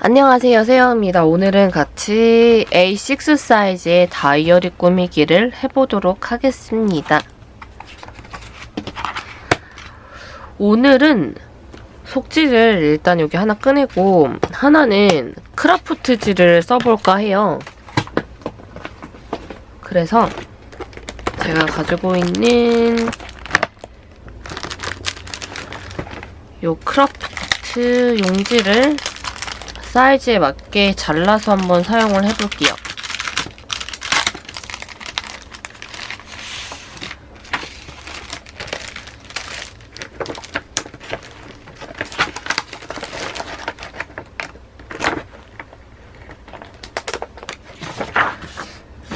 안녕하세요 세영입니다. 오늘은 같이 A6 사이즈의 다이어리 꾸미기를 해보도록 하겠습니다. 오늘은 속지를 일단 여기 하나 꺼내고 하나는 크라프트지를 써볼까 해요. 그래서 제가 가지고 있는 요 크라프트 용지를 사이즈에 맞게 잘라서 한번 사용을 해볼게요.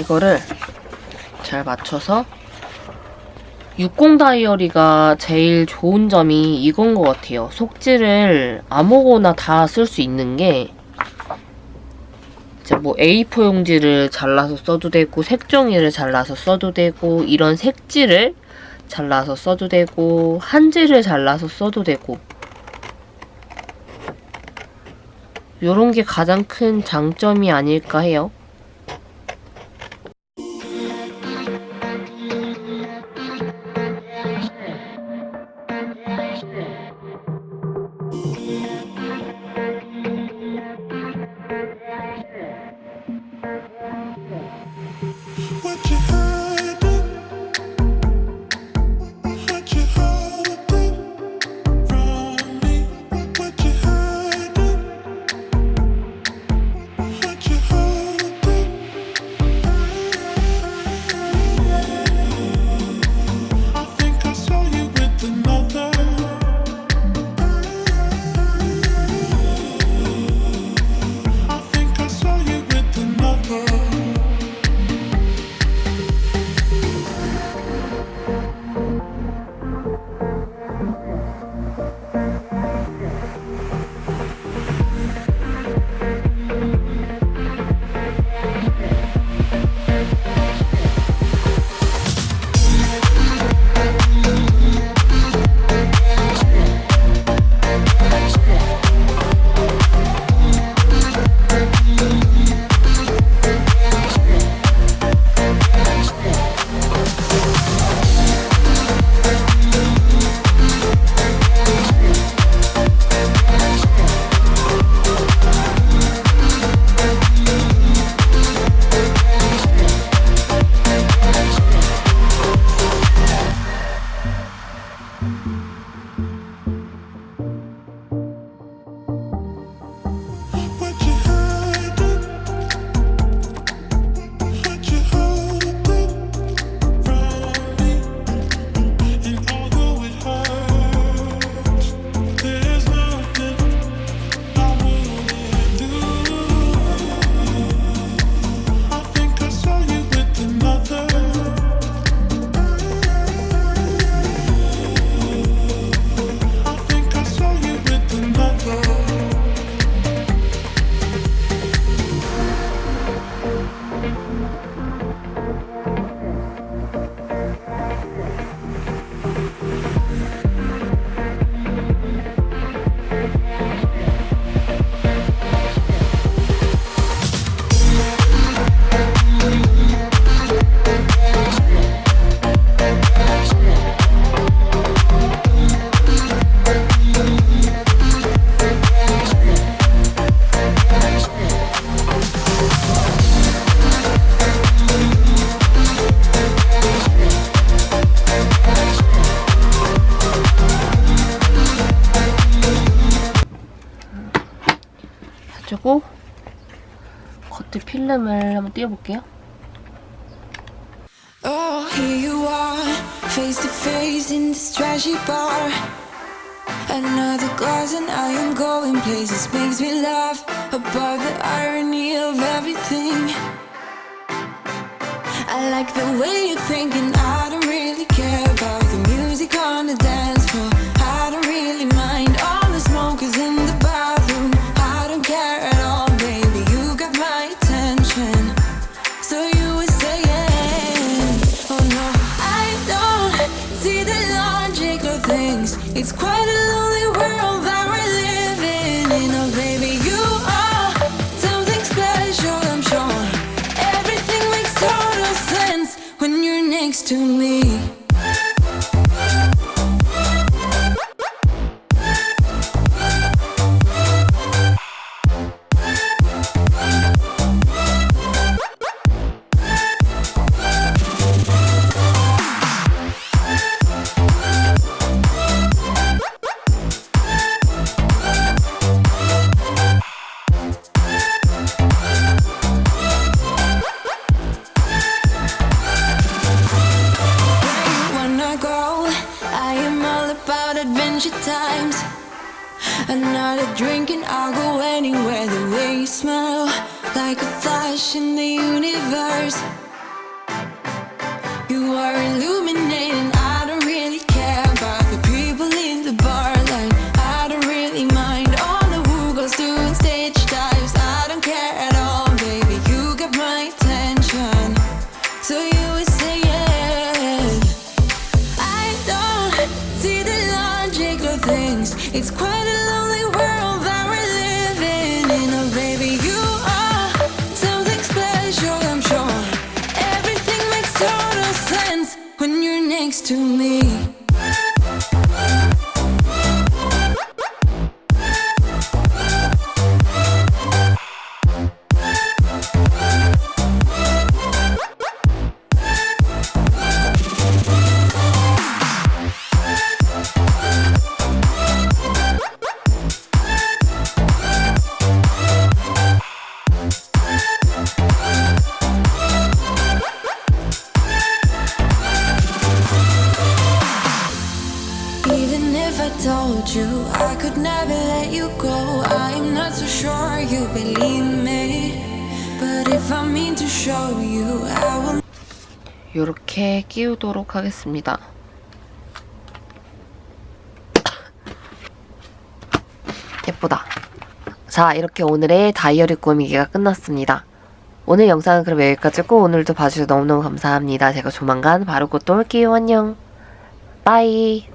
이거를 잘 맞춰서 60 다이어리가 제일 좋은 점이 이건 것 같아요. 속지를 아무거나 다 쓸 수 있는 게 이제 뭐 A4 용지를 잘라서 써도 되고 색종이를 잘라서 써도 되고 이런 색지를 잘라서 써도 되고 한지를 잘라서 써도 되고 요런 게 가장 큰 장점이 아닐까 해요. 해주고 겉에 필름을 한번 띄워볼게요. Oh, here you are, face to face in this trashy bar. Another glass, and I am going places. Makes me laugh about the irony of everything. I like the way you're thinking. I don't It's quite a lonely world that we're living in. Oh, baby, you are something special, I'm sure. Everything makes total sense when you're next to me. Adventure times. Another drink and I'll go anywhere. The way you smell, like a flash in the universe. You are illuminating. It's quite a lonely world that we're living in. Oh, baby, you are something special, I'm sure. Everything makes total sense when you're next to me. You go, I'm not so sure you believe me. But if I mean to show you, I will 이렇게 끼우도록 하겠습니다. 예쁘다. 자, 이렇게 오늘의 다이어리 꾸미기가 끝났습니다. 오늘 영상은 그럼 여기까지고 오늘도 봐주셔서 너무너무 감사합니다. 제가 조만간 바로 곧 또 올게요. 안녕. 빠이.